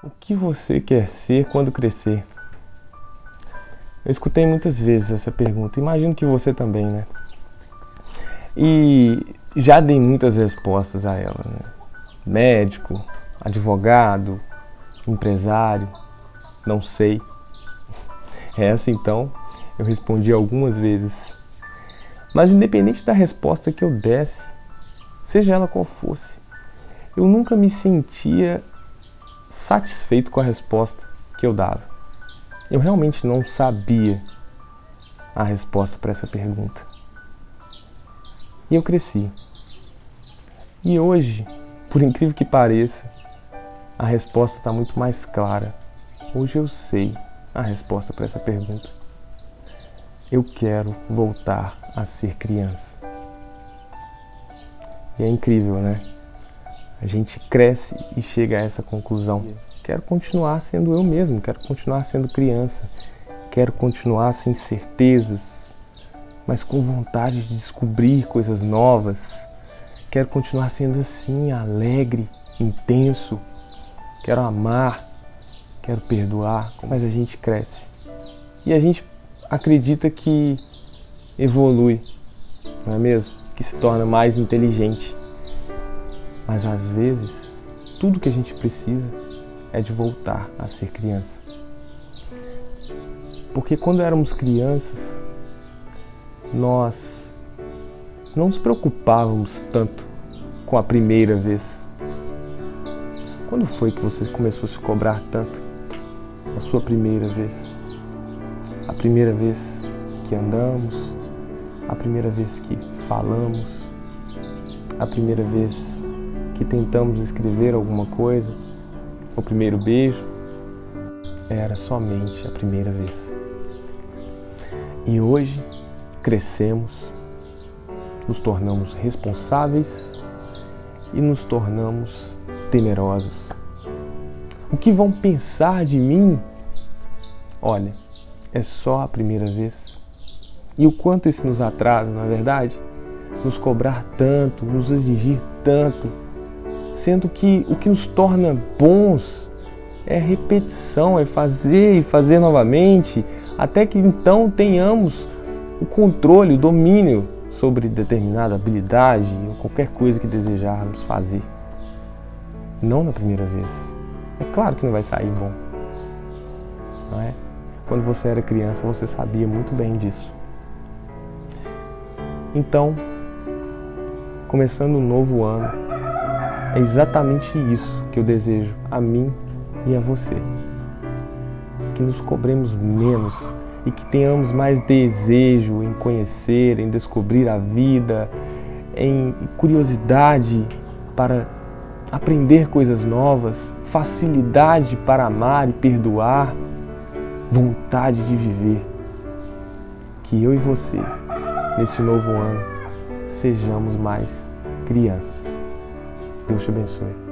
O que você quer ser quando crescer? Eu escutei muitas vezes essa pergunta, imagino que você também, né? E já dei muitas respostas a ela, né? Médico, advogado, empresário, não sei. Essa então eu respondi algumas vezes. Mas independente da resposta que eu desse, seja ela qual fosse, eu nunca me sentia satisfeito com a resposta que eu dava. Eu realmente não sabia a resposta para essa pergunta. E eu cresci. E hoje, por incrível que pareça, a resposta está muito mais clara. Hoje eu sei a resposta para essa pergunta. Eu quero voltar a ser criança. E é incrível, né? A gente cresce e chega a essa conclusão. Quero continuar sendo eu mesmo, quero continuar sendo criança, quero continuar sem certezas, mas com vontade de descobrir coisas novas. Quero continuar sendo assim, alegre, intenso. Quero amar, quero perdoar, mas a gente cresce. E a gente acredita que evolui, não é mesmo? Que se torna mais inteligente. Mas às vezes, tudo que a gente precisa é de voltar a ser criança. Porque quando éramos crianças, nós não nos preocupávamos tanto com a primeira vez. Quando foi que você começou a se cobrar tanto a sua primeira vez? A primeira vez que andamos, a primeira vez que falamos, a primeira vez que tentamos escrever alguma coisa, o primeiro beijo, era somente a primeira vez. E hoje crescemos, nos tornamos responsáveis e nos tornamos temerosos. O que vão pensar de mim? Olha, é só a primeira vez. E o quanto isso nos atrasa, não é verdade? Nos cobrar tanto, nos exigir tanto sendo que o que nos torna bons é repetição, é fazer e fazer novamente, até que então tenhamos o controle, o domínio sobre determinada habilidade ou qualquer coisa que desejarmos fazer. Não na primeira vez. É claro que não vai sair bom. Não é? Quando você era criança, você sabia muito bem disso. Então, começando um novo ano, é exatamente isso que eu desejo a mim e a você. Que nos cobremos menos e que tenhamos mais desejo em conhecer, em descobrir a vida, em curiosidade para aprender coisas novas, facilidade para amar e perdoar, vontade de viver. Que eu e você, neste novo ano, sejamos mais crianças. Deus te abençoe.